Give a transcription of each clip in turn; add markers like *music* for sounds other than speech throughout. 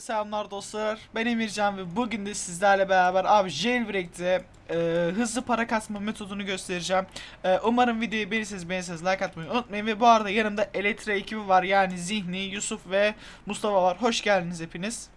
selamlar dostlar. Ben Emircan ve bugün de sizlerle beraber abi Jailbreak'te e, hızlı para kasma metodunu göstereceğim. E, umarım videoyu beğenirseniz beğenirseniz like atmayı unutmayın ve bu arada yanımda Elektra ekibi var yani Zihni, Yusuf ve Mustafa var. Hoş geldiniz hepiniz.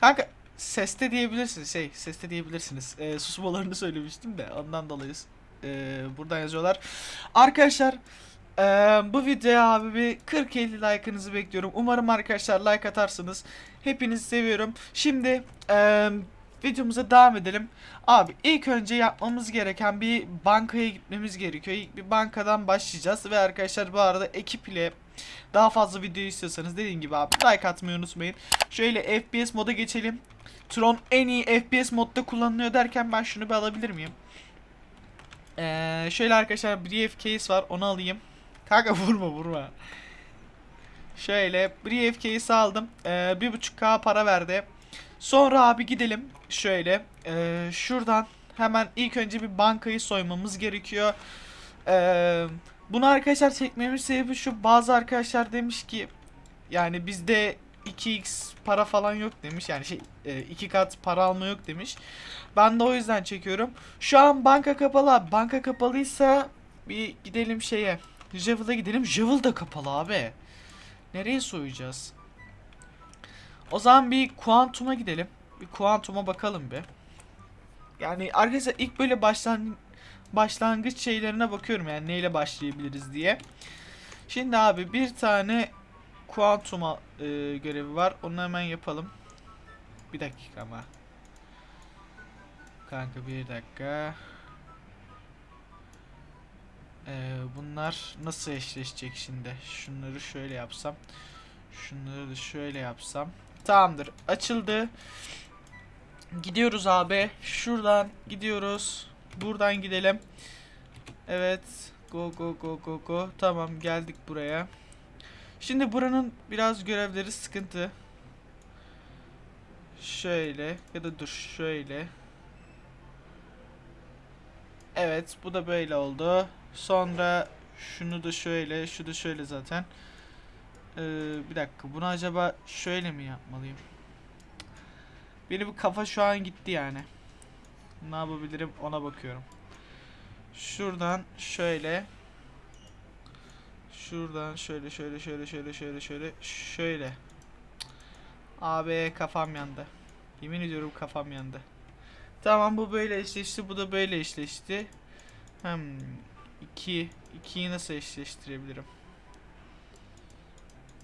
Kanka seste diyebilirsiniz şey seste diyebilirsiniz. E, susmalarını söylemiştim de ondan dolayı e, buradan yazıyorlar. Arkadaşlar ee, bu videoya abi bir 40-50 like'ınızı bekliyorum. Umarım arkadaşlar like atarsınız. Hepinizi seviyorum. Şimdi e, videomuza devam edelim. Abi ilk önce yapmamız gereken bir bankaya gitmemiz gerekiyor. İlk bir bankadan başlayacağız. Ve arkadaşlar bu arada ekip ile daha fazla video istiyorsanız dediğim gibi abi like atmayı unutmayın. Şöyle FPS moda geçelim. Tron en iyi FPS modda kullanılıyor derken ben şunu bir alabilir miyim? Ee, şöyle arkadaşlar briefcase var onu alayım. Kanka vurma vurma. Şöyle briefcase aldım. Ee, bir buçuk k para verdi. Sonra abi gidelim. Şöyle ee, şuradan hemen ilk önce bir bankayı soymamız gerekiyor. Ee, bunu arkadaşlar çekmemin sebebi şu. Bazı arkadaşlar demiş ki yani bizde 2x para falan yok demiş. Yani şey e, iki kat para alma yok demiş. Ben de o yüzden çekiyorum. Şu an banka kapalı. Banka kapalıysa bir gidelim şeye. Javel'a gidelim. Javel da kapalı abi. Nereye soyacağız? O zaman bir Quantum'a gidelim. Bir Quantum'a bakalım bir. Yani arkadaşlar ilk böyle başlan başlangıç şeylerine bakıyorum yani neyle başlayabiliriz diye. Şimdi abi bir tane Quantum'a e, görevi var. Onu hemen yapalım. Bir dakika ama. Kanka bir dakika. Ee, bunlar nasıl eşleşecek şimdi? Şunları şöyle yapsam. Şunları da şöyle yapsam. Tamamdır. Açıldı. Gidiyoruz abi. Şuradan gidiyoruz. Buradan gidelim. Evet. Go go go go go. Tamam geldik buraya. Şimdi buranın biraz görevleri sıkıntı. Şöyle ya da dur şöyle. Evet bu da böyle oldu. Sonra şunu da şöyle, şu da şöyle zaten. Ee, bir dakika bunu acaba şöyle mi yapmalıyım? Benim kafa şu an gitti yani. Ne yapabilirim ona bakıyorum. Şuradan şöyle. Şuradan şöyle şöyle şöyle şöyle şöyle şöyle şöyle. Abi kafam yandı. Yemin ediyorum kafam yandı. Tamam bu böyle eşleşti. Bu da böyle eşleşti. Hmm. 2 2'yi nasıl eşleştirebilirim?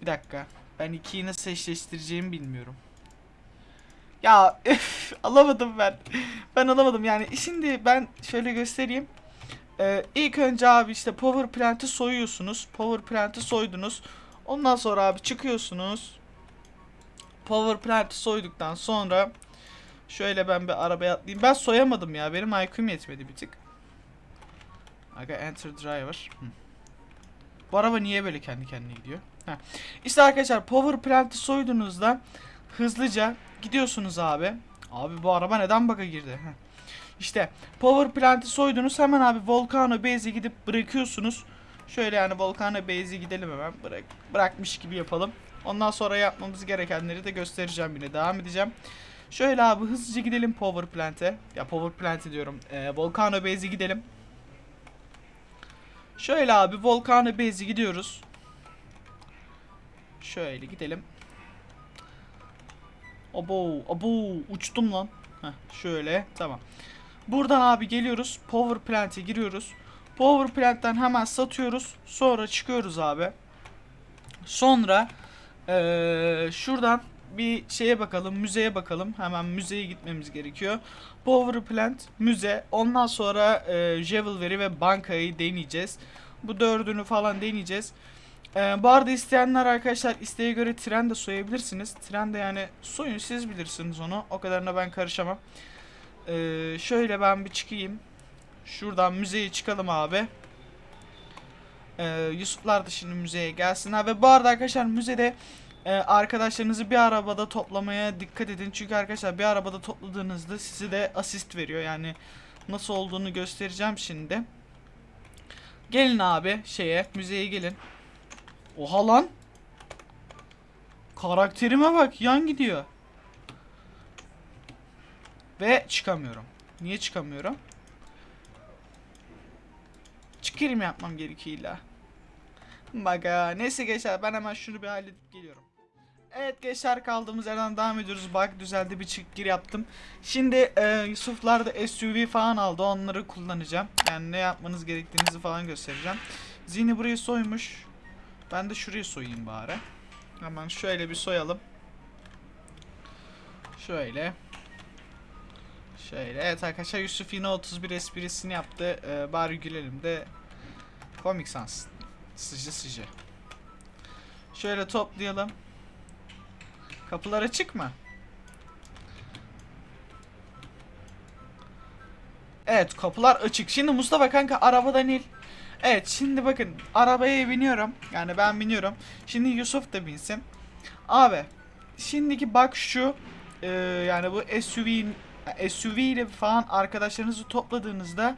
Bir dakika. Ben 2'yi nasıl eşleştireceğimi bilmiyorum. Ya öf, *laughs* alamadım ben. Ben alamadım yani. Şimdi ben şöyle göstereyim. Ee, ilk önce abi işte power plant'i soyuyorsunuz. Power plant'i soydunuz. Ondan sonra abi çıkıyorsunuz. Power plant'i soyduktan sonra şöyle ben bir arabaya atlayayım. Ben soyamadım ya. Benim IQ'm yetmedi bir tık. Aga enter driver. Hı. Bu araba niye böyle kendi kendine gidiyor? Heh. İşte arkadaşlar power plant'i soyduğunuzda hızlıca gidiyorsunuz abi. Abi bu araba neden bug'a girdi? Heh. İşte power plant'i soydunuz hemen abi Volcano Base'e gidip bırakıyorsunuz. Şöyle yani Volcano Base'e gidelim hemen. Bırak, bırakmış gibi yapalım. Ondan sonra yapmamız gerekenleri de göstereceğim yine. Devam edeceğim. Şöyle abi hızlıca gidelim power plant'e. Ya power plant'e diyorum. Ee, Volcano Base'e gidelim. Şöyle abi Volcano Base'e gidiyoruz. Şöyle gidelim. Abo, abo uçtum lan. Heh, şöyle tamam. Buradan abi geliyoruz. Power Plant'e giriyoruz. Power Plant'ten hemen satıyoruz. Sonra çıkıyoruz abi. Sonra ee, şuradan bir şeye bakalım. Müzeye bakalım. Hemen müzeye gitmemiz gerekiyor. Power Plant, müze. Ondan sonra e, Javelry ve bankayı deneyeceğiz. Bu dördünü falan deneyeceğiz. Ee, bu arada isteyenler arkadaşlar isteğe göre tren de soyabilirsiniz. Tren de yani soyun siz bilirsiniz onu. O kadarına ben karışamam. Ee, şöyle ben bir çıkayım. Şuradan müzeye çıkalım abi. Ee, Yusuflar da şimdi müzeye gelsinler. Ve bu arada arkadaşlar müzede e, arkadaşlarınızı bir arabada toplamaya dikkat edin. Çünkü arkadaşlar bir arabada topladığınızda size de asist veriyor. Yani nasıl olduğunu göstereceğim şimdi. Gelin abi şeye müzeye gelin. Oha lan. Karakterime bak yan gidiyor. Ve çıkamıyorum. Niye çıkamıyorum? Çıkarım yapmam gerekiyor illa. Bak neyse gençler ben hemen şunu bir halledip geliyorum. Evet gençler kaldığımız yerden devam ediyoruz. Bak düzeldi bir çık gir yaptım. Şimdi e, Yusuflar da SUV falan aldı. Onları kullanacağım. Yani ne yapmanız gerektiğinizi falan göstereceğim. Zini burayı soymuş. Ben de şurayı soyayım bari. Hemen şöyle bir soyalım. Şöyle. Şöyle. Evet arkadaşlar Yusuf yine 31 esprisini yaptı. Ee, bari gülelim de komik sansın. Sıcı sıcı. Şöyle toplayalım. Kapılar açık mı? Evet kapılar açık. Şimdi Mustafa kanka arabadan il. Evet şimdi bakın arabaya biniyorum. Yani ben biniyorum. Şimdi Yusuf da binsin. Abi şimdiki bak şu e, yani bu SUV'nin SUV ile falan arkadaşlarınızı topladığınızda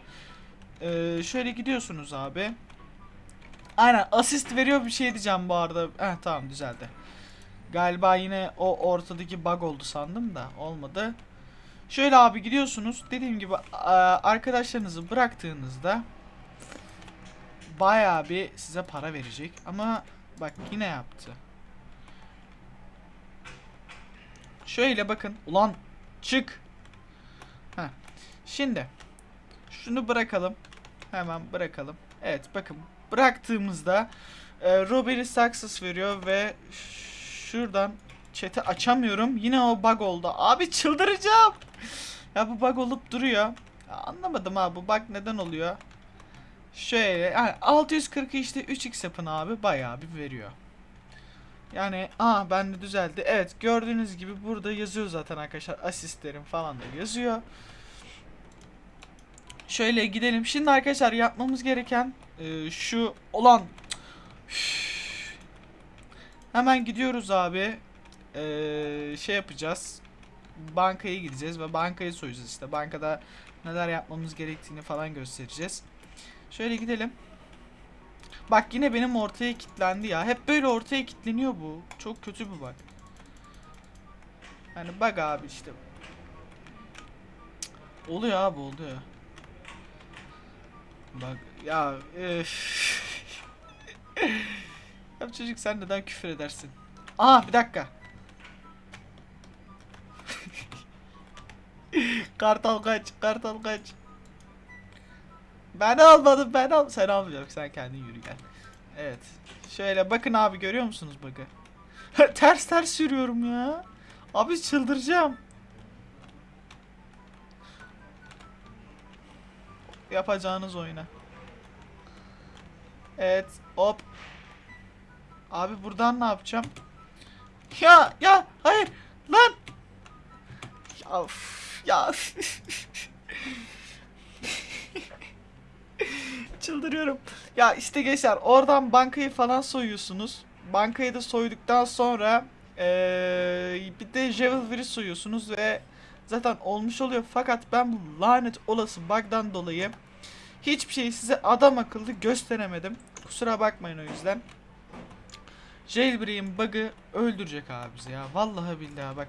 e, şöyle gidiyorsunuz abi. Aynen asist veriyor bir şey diyeceğim bu arada. Heh tamam düzeldi. Galiba yine o ortadaki bug oldu sandım da olmadı. Şöyle abi gidiyorsunuz. Dediğim gibi a- arkadaşlarınızı bıraktığınızda bayağı bir size para verecek. Ama bak yine yaptı. Şöyle bakın. Ulan çık. Heh. Şimdi şunu bırakalım. Hemen bırakalım. Evet bakın bıraktığımızda e, Robbery Success veriyor ve şuradan chat'i açamıyorum. Yine o bug oldu. Abi çıldıracağım. Ya bu bug olup duruyor. Ya anlamadım abi bu bug neden oluyor? Şöyle yani 640 işte 3x yapın abi bayağı bir veriyor. Yani aa ben de düzeldi. Evet gördüğünüz gibi burada yazıyor zaten arkadaşlar asistlerim falan da yazıyor. Şöyle gidelim. Şimdi arkadaşlar yapmamız gereken e, şu olan Üf. Hemen gidiyoruz abi. E, şey yapacağız. Bankaya gideceğiz ve bankayı soyacağız işte. Bankada neler yapmamız gerektiğini falan göstereceğiz. Şöyle gidelim. Bak yine benim ortaya kilitlendi ya. Hep böyle ortaya kilitleniyor bu. Çok kötü bir bak. Yani bak abi işte. Oluyor abi oluyor. Bak ya üf. Ya çocuk sen neden küfür edersin? Aa bir dakika. *laughs* kartal kaç, kartal kaç. Ben almadım, ben al. Sen almayacaksın, sen kendin yürü gel. Evet. Şöyle bakın abi görüyor musunuz bakın. *laughs* ters ters sürüyorum ya. Abi çıldıracağım. Yapacağınız oyuna. Evet, hop. Abi buradan ne yapacağım? Ya, ya, hayır. Lan. Ya, üf, ya. *laughs* Çıldırıyorum. Ya işte gençler oradan bankayı falan soyuyorsunuz. Bankayı da soyduktan sonra eee bir de Javelry soyuyorsunuz ve zaten olmuş oluyor. Fakat ben bu lanet olası bug'dan dolayı hiçbir şeyi size adam akıllı gösteremedim. Kusura bakmayın o yüzden. Jailbreak'in bug'ı öldürecek abi bizi ya. Vallahi billahi bak.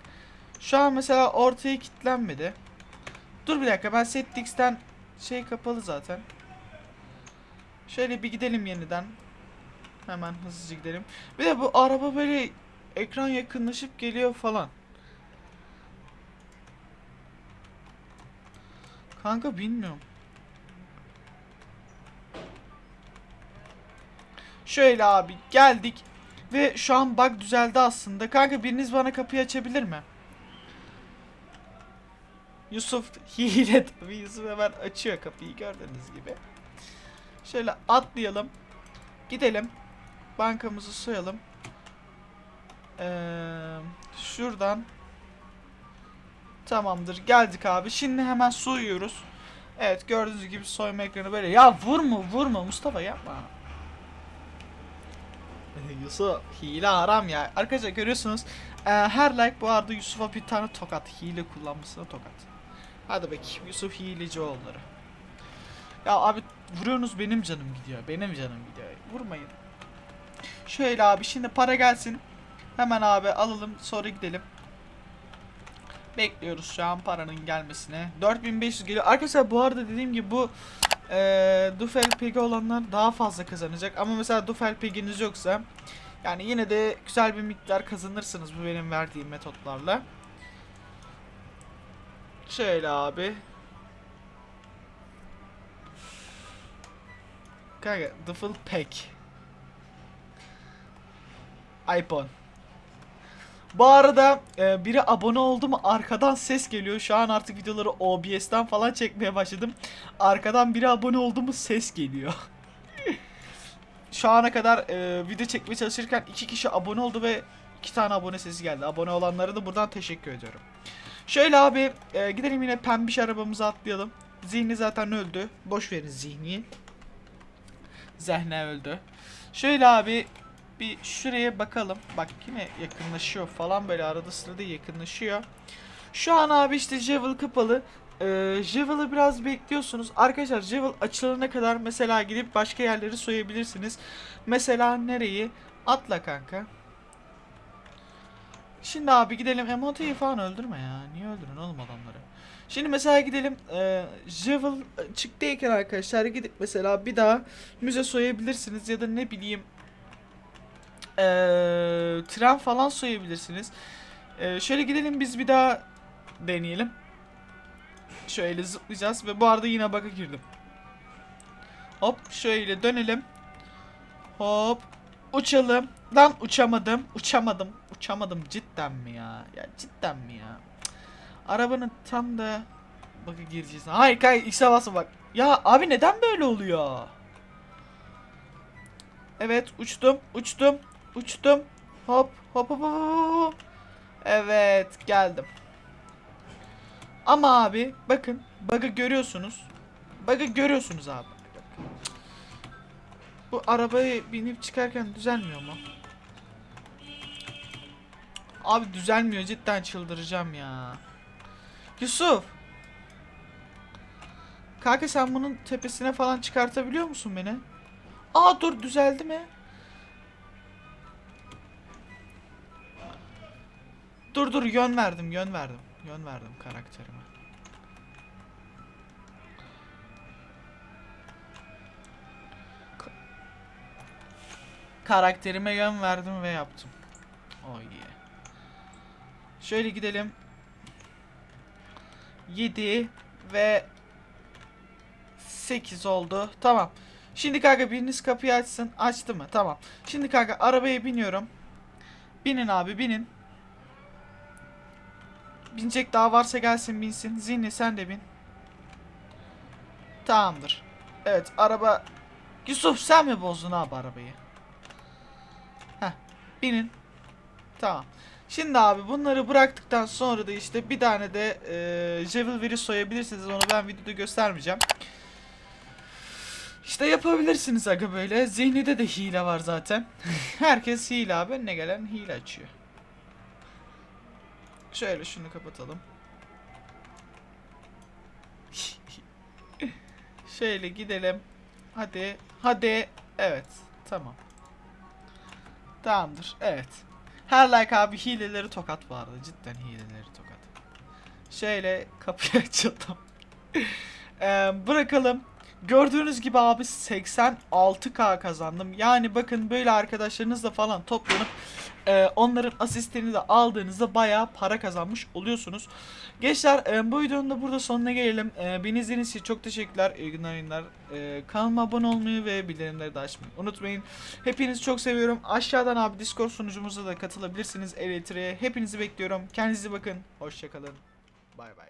Şu an mesela ortaya kilitlenmedi. Dur bir dakika ben settix'ten şey kapalı zaten. Şöyle bir gidelim yeniden. Hemen hızlıca gidelim. Bir de bu araba böyle ekran yakınlaşıp geliyor falan. Kanka bilmiyorum. Şöyle abi geldik ve şu an bug düzeldi aslında. Kanka biriniz bana kapıyı açabilir mi? Yusuf *laughs* hile tabii Yusuf hemen açıyor kapıyı gördüğünüz gibi. Şöyle atlayalım. Gidelim. Bankamızı soyalım. Ee, şuradan. Tamamdır. Geldik abi. Şimdi hemen soyuyoruz. Evet gördüğünüz gibi soyma ekranı böyle. Ya vurma vurma Mustafa yapma. *laughs* Yusuf hile haram ya. Arkadaşlar görüyorsunuz. Ee, her like bu arada Yusuf'a bir tane tokat. Hile kullanmasına tokat. Hadi bakayım Yusuf hileci oğulları. Ya abi vuruyorsunuz benim canım gidiyor. Benim canım gidiyor. Vurmayın. Şöyle abi şimdi para gelsin. Hemen abi alalım sonra gidelim. Bekliyoruz şu an paranın gelmesine. 4500 geliyor. Arkadaşlar bu arada dediğim gibi bu eee Dufel Pig'i olanlar daha fazla kazanacak. Ama mesela Dufel Pig'iniz yoksa yani yine de güzel bir miktar kazanırsınız bu benim verdiğim metotlarla. Şöyle abi. Kanka Duffel Pack. iPhone. Bu arada e, biri abone oldu mu arkadan ses geliyor. Şu an artık videoları OBS'ten falan çekmeye başladım. Arkadan biri abone oldu mu ses geliyor. *laughs* Şu ana kadar e, video çekmeye çalışırken iki kişi abone oldu ve iki tane abone sesi geldi. Abone olanlara da buradan teşekkür ediyorum. Şöyle abi e, gidelim yine pembiş arabamıza atlayalım. Zihni zaten öldü. Boş verin zihni. Zehne öldü. Şöyle abi bir şuraya bakalım. Bak yine yakınlaşıyor falan böyle arada sırada yakınlaşıyor. Şu an abi işte Javel kapalı. Ee, Javel'ı biraz bekliyorsunuz. Arkadaşlar Javel açılana kadar mesela gidip başka yerleri soyabilirsiniz. Mesela nereyi? Atla kanka. Şimdi abi gidelim. Emote'yi falan öldürme ya. Niye öldürün oğlum adamları? Şimdi mesela gidelim. E, Javel çıktıyken arkadaşlar gidip mesela bir daha müze soyabilirsiniz ya da ne bileyim e, tren falan soyabilirsiniz. E, şöyle gidelim biz bir daha deneyelim. Şöyle zıplayacağız ve bu arada yine bug'a girdim. Hop şöyle dönelim. Hop uçalım. Lan uçamadım. Uçamadım. Uçamadım cidden mi ya? Ya cidden mi ya? Arabanın tam da bug'a gireceğiz. Hayır hayır X'e basma bak. Ya abi neden böyle oluyor? Evet uçtum uçtum uçtum. Hop hop hop hop. Evet geldim. Ama abi bakın bug'ı görüyorsunuz. Bug'ı görüyorsunuz abi. Bu arabaya binip çıkarken düzelmiyor mu? Abi düzelmiyor cidden çıldıracağım ya. Yusuf. Kanka sen bunun tepesine falan çıkartabiliyor musun beni? Aa dur düzeldi mi? Dur dur yön verdim yön verdim. Yön verdim karakterime. Ka- karakterime yön verdim ve yaptım. Oh yeah. Şöyle gidelim. 7 ve 8 oldu. Tamam. Şimdi kanka biriniz kapıyı açsın. Açtı mı? Tamam. Şimdi kanka arabaya biniyorum. Binin abi binin. Binecek daha varsa gelsin binsin. Zihni sen de bin. Tamamdır. Evet araba... Yusuf sen mi bozdun abi arabayı? Heh binin. Tamam. Şimdi abi bunları bıraktıktan sonra da işte bir tane de e, Jewel veri soyabilirsiniz. Onu ben videoda göstermeyeceğim. İşte yapabilirsiniz aga böyle. Zihnide de hile var zaten. *laughs* Herkes hile abi. Önüne gelen hile açıyor. Şöyle şunu kapatalım. Şöyle gidelim. Hadi. Hadi. Evet. Tamam. Tamamdır. Evet. Her like abi hileleri tokat arada. Cidden hileleri tokat. Şöyle kapıyı *laughs* açalım. Ee, bırakalım. Gördüğünüz gibi abi 86k kazandım. Yani bakın böyle arkadaşlarınızla falan toplanıp e, onların asistini de aldığınızda bayağı para kazanmış oluyorsunuz. Gençler e, bu videonun da burada sonuna gelelim. E, beni izlediğiniz için çok teşekkürler. İyi günler, günler. E, kanalıma abone olmayı ve bildirimleri de açmayı unutmayın. Hepinizi çok seviyorum. Aşağıdan abi Discord sunucumuza da katılabilirsiniz. Elektriğe. Hepinizi bekliyorum. Kendinize bakın. Hoşçakalın. Bay bay.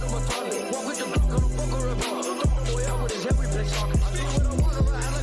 back of a toilet. Walk with the block on a fucker revolver. Throw a boy out with his every place talking. I do what I want around.